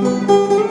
Música